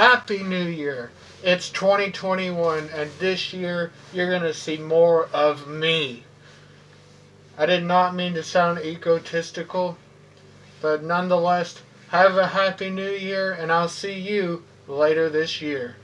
Happy New Year. It's 2021, and this year you're going to see more of me. I did not mean to sound egotistical, but nonetheless, have a Happy New Year, and I'll see you later this year.